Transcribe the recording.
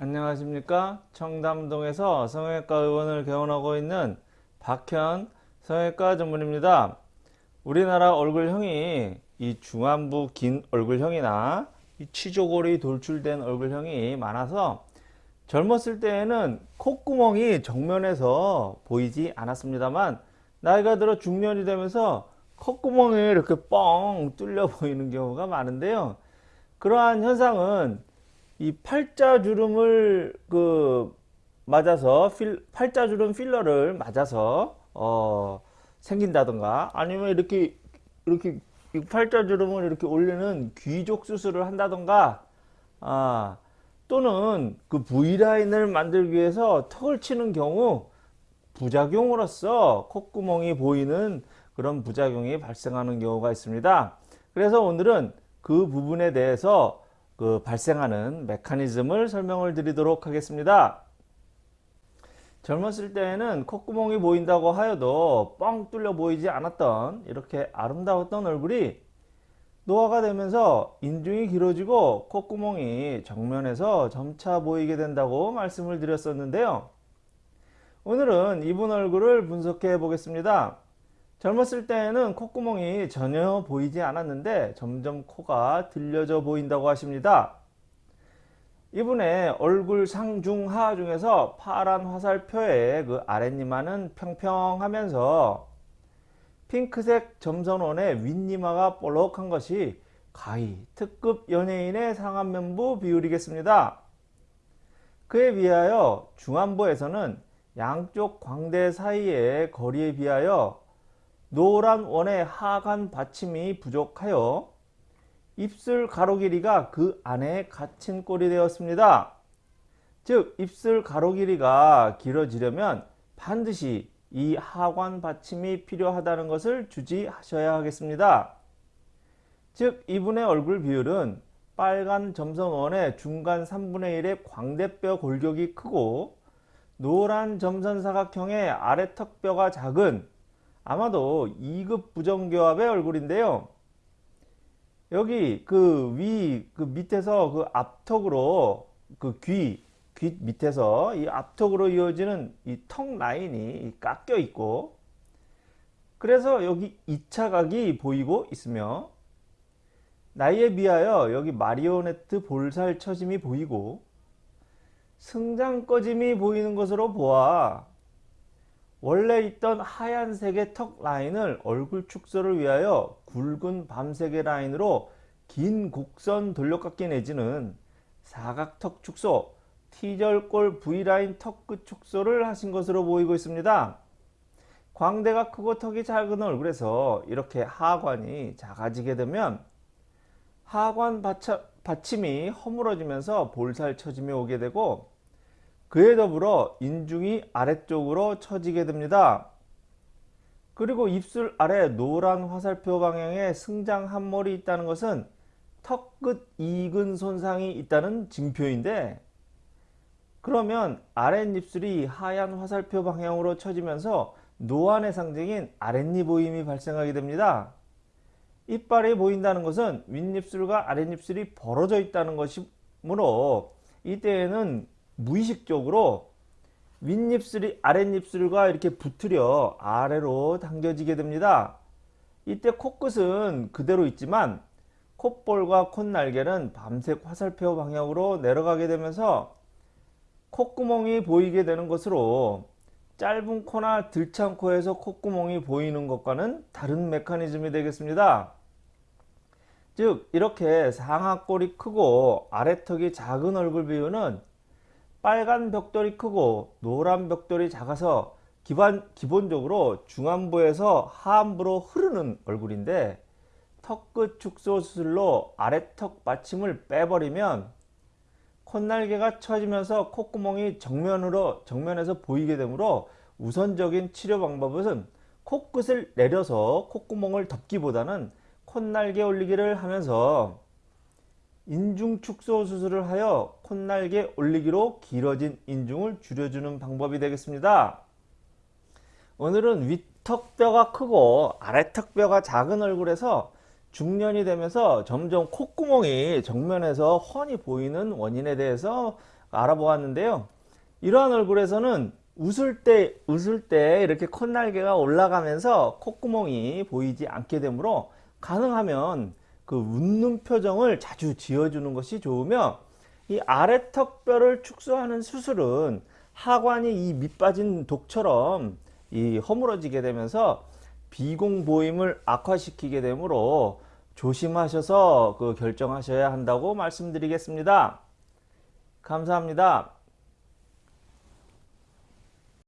안녕하십니까? 청담동에서 성형외과 의원을 개원하고 있는 박현 성형외과 전문입니다. 우리나라 얼굴형이 이 중안부 긴 얼굴형이나 이 치조골이 돌출된 얼굴형이 많아서 젊었을 때에는 콧구멍이 정면에서 보이지 않았습니다만 나이가 들어 중년이 되면서 콧구멍이 이렇게 뻥 뚫려 보이는 경우가 많은데요. 그러한 현상은 이 팔자주름을 그 맞아서 필, 팔자주름 필러를 맞아서 어 생긴다던가 아니면 이렇게 이렇게 팔자주름을 이렇게 올리는 귀족 수술을 한다던가 아 또는 그 V라인을 만들기 위해서 턱을 치는 경우 부작용으로서 콧구멍이 보이는 그런 부작용이 발생하는 경우가 있습니다. 그래서 오늘은 그 부분에 대해서 그 발생하는 메커니즘을 설명을 드리도록 하겠습니다. 젊었을 때에는 콧구멍이 보인다고 하여도 뻥 뚫려 보이지 않았던 이렇게 아름다웠던 얼굴이 노화가 되면서 인중이 길어지고 콧구멍이 정면에서 점차 보이게 된다고 말씀을 드렸었는데요. 오늘은 이분 얼굴을 분석해 보겠습니다. 젊었을 때에는 콧구멍이 전혀 보이지 않았는데 점점 코가 들려져 보인다고 하십니다. 이분의 얼굴 상중하 중에서 파란 화살표의 그 아랫니마는 평평하면서 핑크색 점선원의 윗니마가 볼록한 것이 가히 특급 연예인의 상안면부 비율이겠습니다. 그에 비하여 중안부에서는 양쪽 광대 사이의 거리에 비하여 노란 원의 하관 받침이 부족하여 입술 가로 길이가 그 안에 갇힌 꼴이 되었습니다. 즉 입술 가로 길이가 길어지려면 반드시 이 하관 받침이 필요하다는 것을 주지하셔야 하겠습니다. 즉 이분의 얼굴 비율은 빨간 점선원의 중간 3분의 1의 광대뼈 골격이 크고 노란 점선 사각형의 아래 턱뼈가 작은 아마도 2급 부정교합의 얼굴인데요. 여기 그 위그 그 밑에서 그 앞턱으로 그 귀, 귀 밑에서 이 앞턱으로 이어지는 이 턱 라인이 깎여 있고 그래서 여기 2차 각이 보이고 있으며 나이에 비하여 여기 마리오네트 볼살 처짐이 보이고 승장 꺼짐이 보이는 것으로 보아 원래 있던 하얀색의 턱 라인을 얼굴 축소를 위하여 굵은 밤색의 라인으로 긴 곡선 돌려깎기 내지는 사각턱 축소, T절골 V라인 턱 끝 축소를 하신 것으로 보이고 있습니다. 광대가 크고 턱이 작은 얼굴에서 이렇게 하관이 작아지게 되면 하관 받침이 허물어지면서 볼살 처짐이 오게 되고 그에 더불어 인중이 아래쪽으로 처지게 됩니다. 그리고 입술 아래 노란 화살표 방향에 승장 한 몰이 있다는 것은 턱 끝 이근 손상이 있다는 징표인데 그러면 아랫입술이 하얀 화살표 방향으로 처지면서 노안의 상징인 아랫입 보임이 발생하게 됩니다. 이빨이 보인다는 것은 윗입술과 아랫입술이 벌어져 있다는 것이므로 이때에는 무의식적으로 윗입술이 아랫입술과 이렇게 붙으려 아래로 당겨지게 됩니다. 이때 코끝은 그대로 있지만 콧볼과 콧날개는 밤색 화살표 방향으로 내려가게 되면서 콧구멍이 보이게 되는 것으로 짧은 코나 들창 코에서 콧구멍이 보이는 것과는 다른 메커니즘이 되겠습니다. 즉 이렇게 상하골이 크고 아래턱이 작은 얼굴 비율은 빨간 벽돌이 크고 노란 벽돌이 작아서 기반, 기본적으로 중안부에서 하안부로 흐르는 얼굴인데 턱끝 축소 수술로 아래턱 받침을 빼버리면 콧날개가 처지면서 콧구멍이 정면으로 정면에서 보이게 되므로 우선적인 치료 방법은 코끝을 내려서 콧구멍을 덮기보다는 콧날개 올리기를 하면서 인중 축소 수술을 하여 콧날개 올리기로 길어진 인중을 줄여주는 방법이 되겠습니다. 오늘은 윗턱뼈가 크고 아래턱뼈가 작은 얼굴에서 중년이 되면서 점점 콧구멍이 정면에서 훤히 보이는 원인에 대해서 알아보았는데요. 이러한 얼굴에서는 웃을 때 웃을 때 이렇게 콧날개가 올라가면서 콧구멍이 보이지 않게 되므로 가능하면 그 웃는 표정을 자주 지어주는 것이 좋으며 이 아래 턱뼈를 축소하는 수술은 하관이 이 밑빠진 독처럼 이 허물어지게 되면서 비공 보임을 악화시키게 되므로 조심하셔서 그 결정하셔야 한다고 말씀드리겠습니다. 감사합니다.